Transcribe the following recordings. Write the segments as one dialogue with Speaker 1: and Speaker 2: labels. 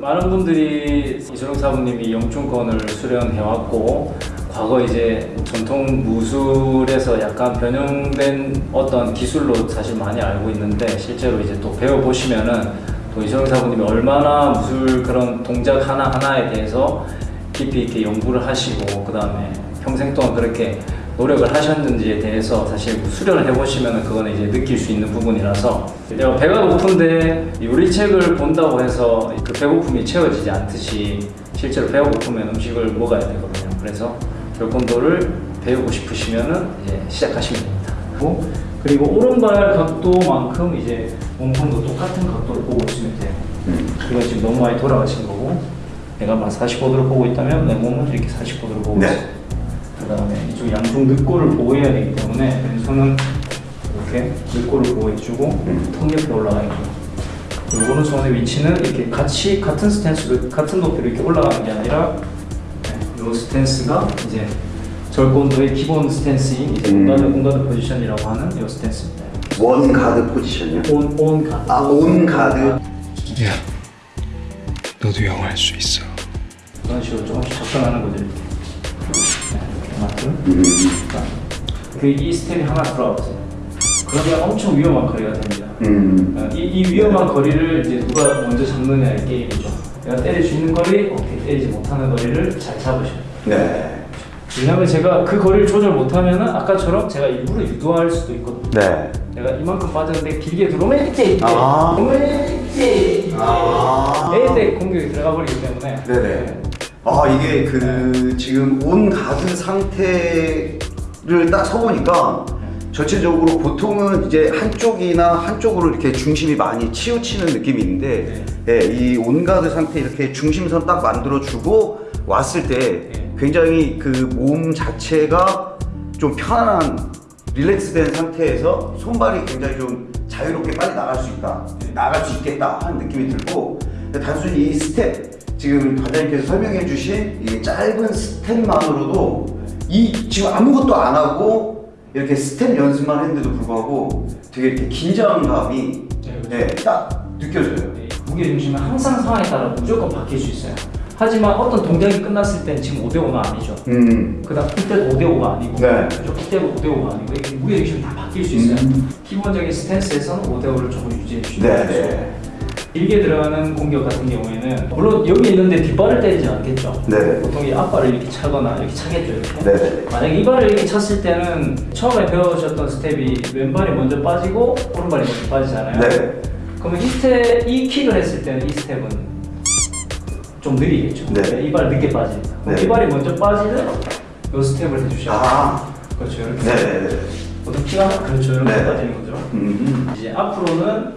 Speaker 1: 많은 분들이 이소룡 사부님이 영춘권을 수련해왔고 과거 이제 전통 무술에서 약간 변형된 어떤 기술로 사실 많이 알고 있는데 실제로 이제 또 배워보시면은 또 이소룡 사부님이 얼마나 무술 그런 동작 하나하나에 대해서 깊이 있게 연구를 하시고 그 다음에 평생 동안 그렇게 노력을 하셨는지에 대해서 사실 수련을 해보시면 그거는 이제 느낄 수 있는 부분이라서 내가 배가 고픈데 요리책을 본다고 해서 그 배고픔이 채워지지 않듯이 실제로 배가 고프면 음식을 먹어야 되거든요. 그래서 결콘도를 배우고 싶으시면은 이제 시작하시면 됩니다. 그리고, 그리고 오른발 각도만큼 이제 몸통도 똑같은 각도를 보고 있으면 돼요. 이건 지금 너무 많이 돌아가신 거고 내가 막 45도를 보고 있다면 내 몸은 이렇게 45도를 보고
Speaker 2: 네.
Speaker 1: 있어요. 그 다음에 이쪽 양쪽 늑골을 보호해야 되기 때문에 왼손은 이렇게 늑골을 보호해주고
Speaker 2: 음.
Speaker 1: 턱 옆에 올라가 있고 그리고 오른손의 위치는 이렇게 같이 같은 스탠스로 같은 높이로 이렇게 올라가는 게 아니라 네, 이 스탠스가 이제 절권도의 기본 스탠스인 이제
Speaker 2: 음.
Speaker 1: on guard on guard position이라고 하는 이 스탠스입니다.
Speaker 2: one guard position이요?
Speaker 1: On, on guard.
Speaker 2: 아, on guard.
Speaker 3: 야, 너도 영어 할 수 있어.
Speaker 1: 그런 식으로 조금씩 접근하는 거죠. 네, 만큼.
Speaker 2: 음.
Speaker 1: 그 이 스텝이 하나 들어가보세요. 그러면 엄청 위험한 거리가 됩니다.
Speaker 2: 음.
Speaker 1: 어, 이, 이 위험한 거리를 이제 누가 먼저 잡느냐의 게임이죠. 내가 때릴 수 있는 거리, 오케이. 때리지 못하는 거리를 잘 잡으셔야 돼요.
Speaker 2: 네.
Speaker 1: 왜냐면 제가 그 거리를 조절 못하면은 아까처럼 제가 일부러 유도할 수도 있거든요.
Speaker 2: 네.
Speaker 1: 내가 이만큼 빠졌는데 길게 들어오면 이때 이때
Speaker 2: 아.
Speaker 1: 오면 이때 이때 공격이 들어가 버리기 때문에
Speaker 2: 네네. 아 이게 그 지금 온 가드 상태를 딱 서보니까 전체적으로 보통은 이제 한쪽이나 한쪽으로 이렇게 중심이 많이 치우치는 느낌이 있는데 예, 이 on guard 상태 이렇게 중심선 딱 만들어주고 왔을 때
Speaker 1: 네.
Speaker 2: 굉장히 그 몸 자체가 좀 편안한 relax된 상태에서 손발이 굉장히 좀 자유롭게 빨리 나갈 수 있다 나갈 수 있겠다 하는 느낌이 들고 단순히 이 스텝 지금 관장님께서 설명해 주신 이 짧은 스텝만으로도 이 지금 아무것도 안 하고 이렇게 스텝 연습만 했는데도 불구하고 되게 이렇게 긴장감이
Speaker 1: 네, 그렇죠.
Speaker 2: 네, 딱 느껴져요
Speaker 1: 네, 무게 중심은 항상 상황에 따라 무조건 바뀔 수 있어요. 하지만 어떤 동작이 끝났을 때는 지금 5대5는 아니죠.
Speaker 2: 음.
Speaker 1: 그 다음 이때도 5대5가 아니고
Speaker 2: 네.
Speaker 1: 그죠? 이때도 5대5가 아니고 이게 무게 중심이 다 바뀔 수 있어요.
Speaker 2: 음.
Speaker 1: 기본적인 스탠스에서는 5대5를 조금 유지해 주시면
Speaker 2: 네,
Speaker 1: 좋죠.
Speaker 2: 네.
Speaker 1: 길게 들어가는 공격 같은 경우에는 물론 여기 있는데 뒷발을 때리지 않겠죠.
Speaker 2: 네.
Speaker 1: 보통 이 앞발을 이렇게 차거나 이렇게 차겠죠. 이렇게.
Speaker 2: 네.
Speaker 1: 만약 이 발을 이렇게 찼을 때는 처음에 배우셨던 스텝이 왼발이 먼저 빠지고 오른발이 먼저 빠지잖아요.
Speaker 2: 네.
Speaker 1: 그러면 이 스텝, 이 킥을 했을 때는 이 스텝은 좀 느리겠죠.
Speaker 2: 네.
Speaker 1: 이 발 늦게. 그럼
Speaker 2: 네.
Speaker 1: 이 발이 먼저 빠지는 이 스텝을 해주셔야 돼요.
Speaker 2: 아.
Speaker 1: 그렇죠. 이렇게.
Speaker 2: 네네네.
Speaker 1: 보통 킥이 그렇죠. 이렇게
Speaker 2: 네.
Speaker 1: 빠지는 거죠.
Speaker 2: 음.
Speaker 1: 이제 앞으로는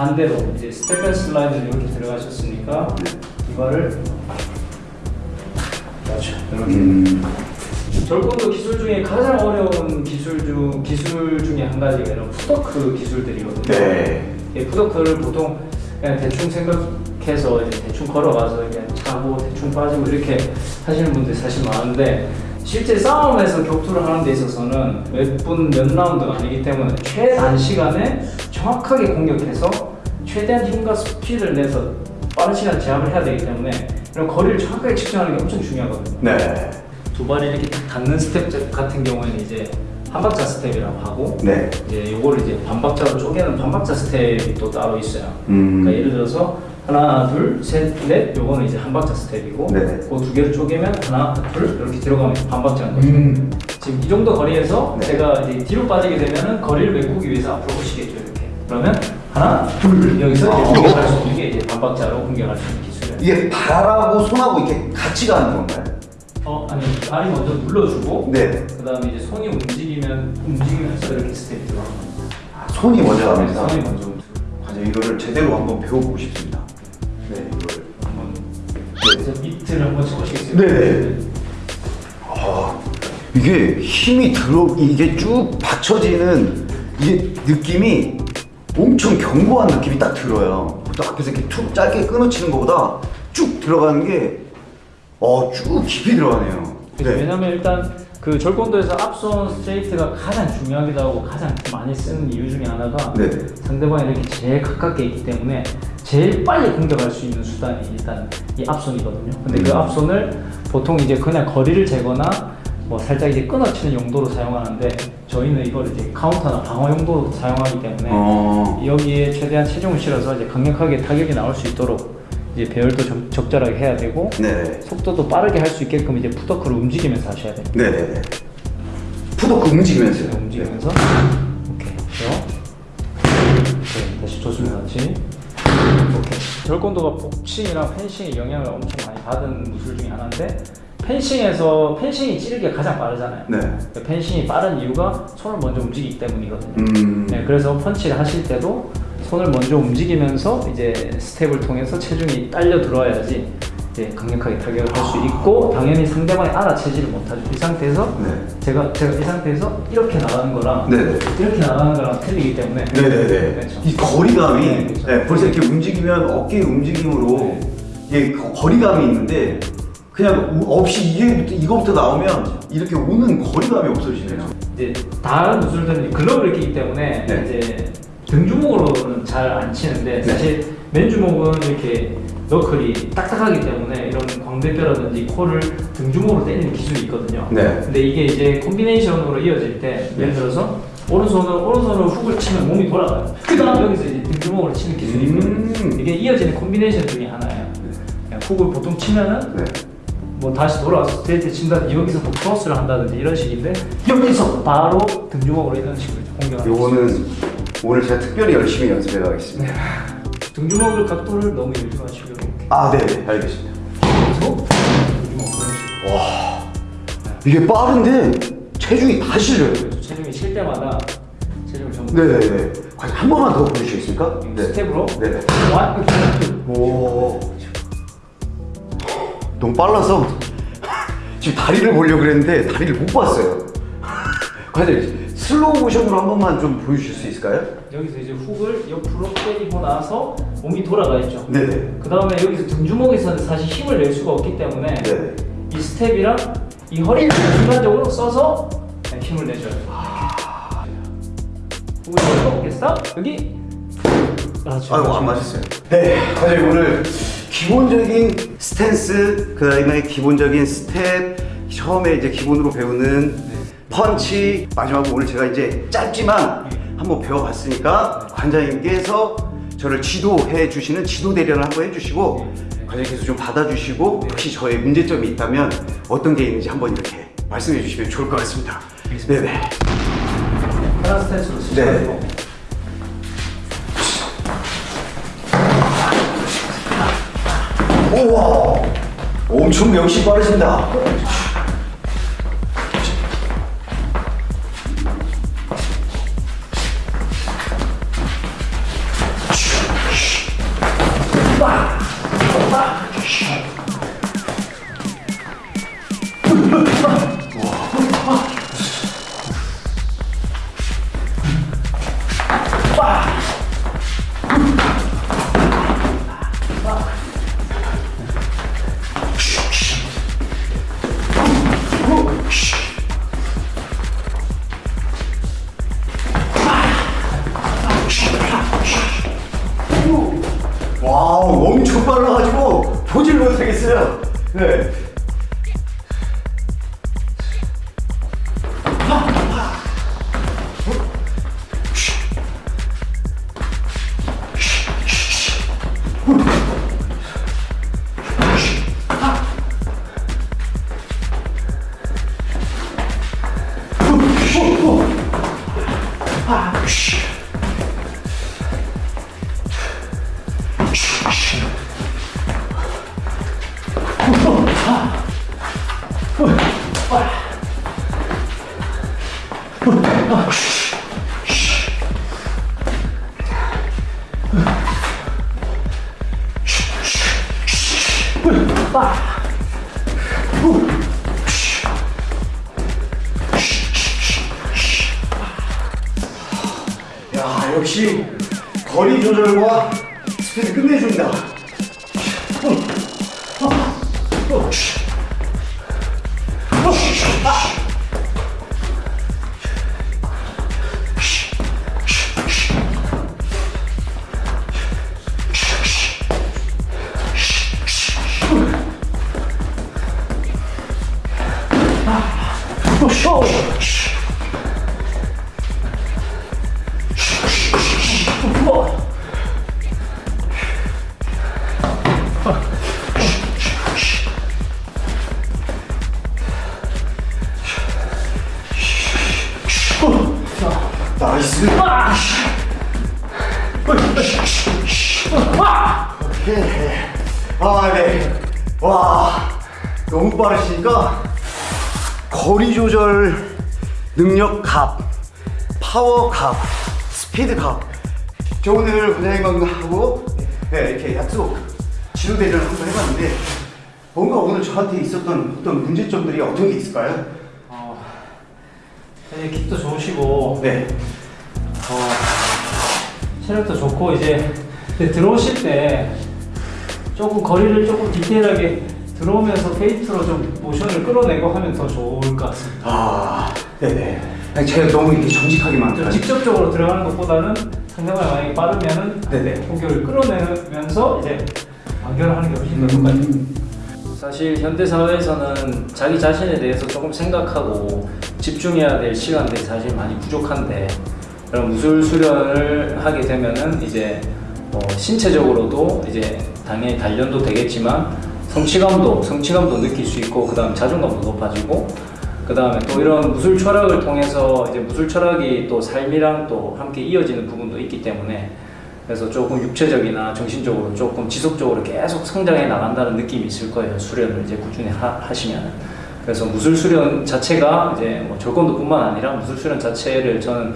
Speaker 1: 반대로 이제 step and slide를 이렇게 들어가셨으니까 이 발을 그렇죠. 이렇게.
Speaker 2: 음.
Speaker 1: 절권도 기술 중에 가장 어려운 기술 중 기술 중에 한 가지가 이런 footwork 기술들이거든요.
Speaker 2: 네.
Speaker 1: 이 footwork를 보통 그냥 대충 생각해서 이제 대충 걸어가서 그냥 차고 대충 빠지고 이렇게 하시는 분들이 사실 많은데 실제 싸움에서 격투를 하는 데 있어서는 몇 분 몇 라운드가 아니기 때문에 최단 시간에 정확하게 공격해서 최대한 힘과 스피드를 내서 빠른 시간 제압을 해야 되기 때문에 이런 거리를 정확하게 측정하는 게 엄청 중요하거든요.
Speaker 2: 네.
Speaker 1: 두 발이 이렇게 딱 닿는 스텝 같은 경우에는 이제 한 박자 스텝이라고 하고
Speaker 2: 네.
Speaker 1: 이제 요거를 이제 반박자로 쪼개는 반박자 스텝이 또 따로 있어요.
Speaker 2: 음.
Speaker 1: 그러니까 예를 들어서 하나, 둘, 셋, 넷 요거는 이제 한 박자 스텝이고
Speaker 2: 네.
Speaker 1: 그 두 개를 쪼개면 하나, 둘 이렇게 들어가면 반박자인 거죠.
Speaker 2: 음.
Speaker 1: 지금 이 정도 거리에서
Speaker 2: 네.
Speaker 1: 제가 이제 뒤로 빠지게 되면은 거리를 메꾸기 위해서 앞으로 오시겠죠 이렇게. 그러면 하나, 둘 여기서
Speaker 2: 아.
Speaker 1: 공격할 수 있는 게 이제 반박자로 공격할 수 있는 기술이에요.
Speaker 2: 이게 발하고 손하고 이렇게 같이 가는 건가요?
Speaker 1: 어 아니 발이 먼저 눌러주고
Speaker 2: 네.
Speaker 1: 그 다음에 이제 손이 움직이면 움직이면서 이렇게 스텝이 들어가는 겁니다.
Speaker 2: 아, 손이 먼저 가면서.
Speaker 1: 손이 먼저 움직여.
Speaker 2: 과연 이거를 제대로 한번 배워보고 싶습니다. 네, 이걸.
Speaker 1: 한번 그래서 밑을 한번 쳐보시겠어요?
Speaker 2: 네. 아, 이게 힘이 들어, 이게 쭉 받쳐지는 이게 느낌이 엄청 견고한 느낌이 딱 들어요. 보통 앞에서 이렇게 툭 짧게 끊어치는 것보다 쭉 들어가는 게, 어, 쭉 깊이 들어가네요.
Speaker 1: 그죠?
Speaker 2: 네.
Speaker 1: 왜냐면 일단 그 절권도에서 앞선 스트레이트가 가장 중요하기도 하고 가장 많이 쓰는 이유 중에 하나가
Speaker 2: 네.
Speaker 1: 상대방이 이렇게 제일 가깝게 있기 때문에 제일 빨리 공격할 수 있는 수단이 일단 이 앞손이거든요. 근데 그
Speaker 2: 음.
Speaker 1: 앞손을 보통 이제 그냥 거리를 재거나 뭐 살짝 이제 끊어치는 용도로 사용하는데 저희는 이걸 이제 카운터나 방어 용도로 사용하기 때문에
Speaker 2: 어.
Speaker 1: 여기에 최대한 체중을 실어서 이제 강력하게 타격이 나올 수 있도록 이제 배열도 적, 적절하게 해야 되고
Speaker 2: 네.
Speaker 1: 속도도 빠르게 할 수 있게끔 이제 푸더크를 움직이면서 하셔야 돼요.
Speaker 2: 네네네. 푸도크 움직이면서요.
Speaker 1: 네, 움직이면서 오케이 그죠? 네, 다시 좋습니다 다시 오케이 절권도가 복싱이랑 펜싱의 영향을 엄청 많이 받은 무술 중에 하나인데 펜싱에서 펜싱이 찌르기 가 가장 빠르잖아요
Speaker 2: 네.
Speaker 1: 그 펜싱이 빠른 이유가 손을 먼저 움직이기 때문이거든요
Speaker 2: 음.
Speaker 1: 네, 그래서 펀치를 하실 때도 손을 먼저 움직이면서 이제 스텝을 통해서 체중이 딸려 들어와야지 강력하게 타격을 할 수 있고 당연히 상대방이 알아채지를 못하죠. 이 상태에서
Speaker 2: 네.
Speaker 1: 제가 제가 이 상태에서 이렇게 나가는 거랑
Speaker 2: 네네.
Speaker 1: 이렇게 나가는 거랑 틀리기 때문에
Speaker 2: 네네네.
Speaker 1: 그렇죠.
Speaker 2: 이 거리감이
Speaker 1: 네, 그렇죠.
Speaker 2: 네, 벌써 이렇게 움직이면 어깨 움직임으로 이게 거- 거리감이 있는데 그냥 우- 없이 이게 이거부터 나오면 이렇게 오는 거리감이 없어지네요.
Speaker 1: 이제 다른 무술들은 글러브를 끼기 때문에
Speaker 2: 네.
Speaker 1: 이제 등주먹으로는 잘 안 치는데
Speaker 2: 네.
Speaker 1: 사실 맨주먹은 이렇게 너클이 딱딱하기 때문에 이런 광대뼈라든지 코를 등주먹으로 때리는 기술이 있거든요.
Speaker 2: 네.
Speaker 1: 근데 이게 이제 콤비네이션으로 이어질 때 예를 들어서 오른손으로 오른손으로 훅을 치면 몸이 돌아가요. 그 다음 여기서 이제 등주먹으로 치는 기술이 있거든요.
Speaker 2: 음.
Speaker 1: 이게 이어지는 콤비네이션 중에 하나예요. 그냥 훅을 보통 치면은
Speaker 2: 네.
Speaker 1: 뭐 다시 돌아와서 스트레이트 친다든지 여기서 뭐 크로스를 한다든지 이런 식인데 여기서 바로 등주먹으로 이런 식으로 이제 공격을 하는
Speaker 2: 요거는 오늘 제가 특별히 열심히 연습해 가겠습니다.
Speaker 1: 등주먹을 각도를 너무 열중하시고 이렇게
Speaker 2: 아, 네, 알겠습니다.
Speaker 1: 그래서 등주먹
Speaker 2: 와, 이게 빠른데 체중이 다 실려요.
Speaker 1: 체중이 칠 때마다 체중을 전부
Speaker 2: 네네네. 과연 한 번만 더 보여주시겠습니까?
Speaker 1: 스텝으로
Speaker 2: 네네. 오. 너무 빨라서 지금 다리를 보려고 그랬는데 다리를 못 봤어요. 과연 슬로우 모션으로 한 번만 좀 보여주실 수 있을까요?
Speaker 1: 여기서 이제 훅을 옆으로 때리고 나서 몸이 돌아가 있죠.
Speaker 2: 네네.
Speaker 1: 그 다음에 여기서 등주먹에서는 사실 힘을 낼 수가 없기 때문에
Speaker 2: 네네.
Speaker 1: 이 스텝이랑 이 허리를 순간적으로 써서 힘을 내줘야 돼요. 훅을 넣어보겠어? 여기 그렇죠.
Speaker 2: 아이고 안 맞았어요. 네, 사실 오늘 기본적인 스탠스, 그 다음에 기본적인 스텝, 처음에 이제 기본으로 배우는 펀치, 마지막으로 오늘 제가 이제 짧지만 한번 배워봤으니까 관장님께서 저를 지도해 주시는 지도 대련을 한번 해주시고 관장님께서 좀 받아주시고 혹시 저의 문제점이 있다면 어떤 게 있는지 한번 이렇게 말씀해 주시면 좋을 것 같습니다. 네네.
Speaker 1: 하나 스탠스로
Speaker 2: 네.
Speaker 1: 쓰시고
Speaker 2: 우와. 엄청 역시 빠르신다 역시 거리 조절과 스피드 끝내준다 nice. 오케이. 아, 네. 와, 너무 빠르시니까 거리 조절 능력 갑, 파워 갑, 스피드 갑. 저 오늘 원장님하고 네, 이렇게 약속 지도 대련을 한번 해봤는데 뭔가 오늘 저한테 있었던 어떤 문제점들이 어떤 게 있을까요?
Speaker 1: 어, 되게 킥도 좋으시고
Speaker 2: 네.
Speaker 1: 어, 체력도 좋고 이제 들어오실 때 조금 거리를 조금 디테일하게 들어오면서 페인트로 좀 모션을 끌어내고 하면 더 좋을 것 같습니다.
Speaker 2: 아, 네네. 제가 너무 이렇게 정직하게만 좀좀
Speaker 1: 직접적으로 들어가는 것보다는 상대방이 만약에 빠르면은
Speaker 2: 네네.
Speaker 1: 공격을 끌어내면서 이제 완결을 하는 게 훨씬 더 효과적입니다.
Speaker 2: 음.
Speaker 1: 사실 현대 사회에서는 자기 자신에 대해서 조금 생각하고 집중해야 될 시간들이 사실 많이 부족한데 그런 무술 수련을 하게 되면은 이제 뭐 신체적으로도 이제 당연히 단련도 되겠지만 성취감도 성취감도 느낄 수 있고 그 다음 자존감도 높아지고 그 다음에 또 이런 무술 철학을 통해서 이제 무술 철학이 또 삶이랑 또 함께 이어지는 부분도 있기 때문에 그래서 조금 육체적이나 정신적으로 조금 지속적으로 계속 성장해 나간다는 느낌이 있을 거예요. 수련을 이제 꾸준히 하, 하시면. 그래서 무술 수련 자체가 이제 뭐 절권도뿐만 아니라 무술 수련 자체를 저는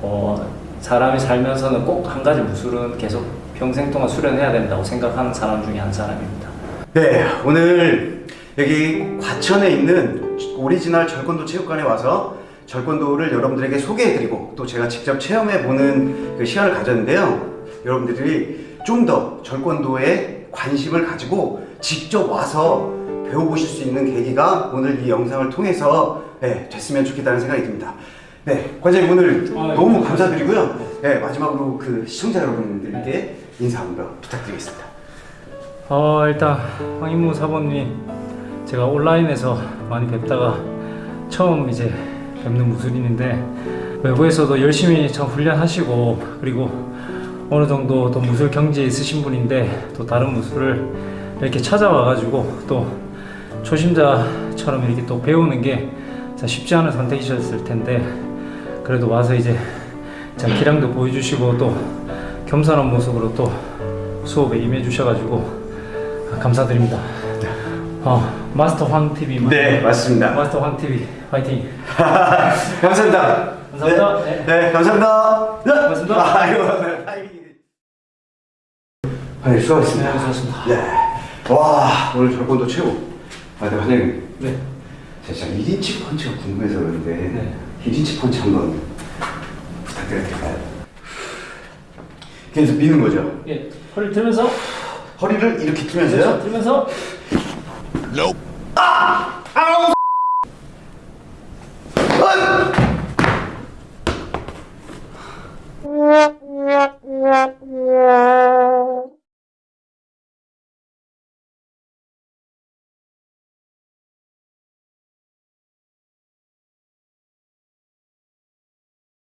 Speaker 1: 어, 사람이 살면서는 꼭 한 가지 무술은 계속 평생 동안 수련해야 된다고 생각하는 사람 중에 한 사람입니다.
Speaker 2: 네, 오늘 여기 과천에 있는 오리지널 절권도 체육관에 와서 절권도를 여러분들에게 소개해드리고 또 제가 직접 체험해보는 그 시간을 가졌는데요. 여러분들이 좀 더 절권도에 관심을 가지고 직접 와서 배워보실 수 있는 계기가 오늘 이 영상을 통해서 네, 됐으면 좋겠다는 생각이 듭니다. 네, 관장님 오늘
Speaker 1: 아, 네.
Speaker 2: 너무 감사드리고요. 네, 마지막으로 그 시청자 여러분들께 인사 한번 부탁드리겠습니다.
Speaker 1: 어 일단 황인무 사모님 제가 온라인에서 많이 뵙다가 처음 이제 뵙는 무술인인데 외부에서도 열심히 참 훈련하시고 그리고 어느 정도 또 무술 경지에 있으신 분인데 또 다른 무술을 이렇게 찾아와 가지고 또 초심자처럼 이렇게 또 배우는 게참 쉽지 않은 선택이셨을 텐데 그래도 와서 이제 참 기량도 보여주시고 또 겸손한 모습으로 또 수업에 임해 주셔가지고 감사드립니다. 어, 마스터 황 TV
Speaker 2: 네, 맞습니다.
Speaker 1: 마스터 황 TV 화이팅.
Speaker 2: 감사합니다.
Speaker 1: 감사합니다.
Speaker 2: 네,
Speaker 1: 네.
Speaker 2: 네, 감사합니다. 네.
Speaker 1: 고맙습니다.
Speaker 2: 아이고. 네, 수고하셨습니다.
Speaker 1: 네, 수고하셨습니다.
Speaker 2: 네. 와, 오늘 절권도 최고. 아, 네, 관장님.
Speaker 1: 네.
Speaker 2: 제가 진짜 1인치 펀치가 궁금해서 그런데
Speaker 1: 네.
Speaker 2: 1인치 펀치 한번 부탁드려도 될까요? 계속 미는 거죠?
Speaker 1: 예, 허리 들면서
Speaker 2: 허리를 이렇게
Speaker 1: 그렇죠,
Speaker 2: 틀면서요?
Speaker 1: 들면서
Speaker 3: Nope.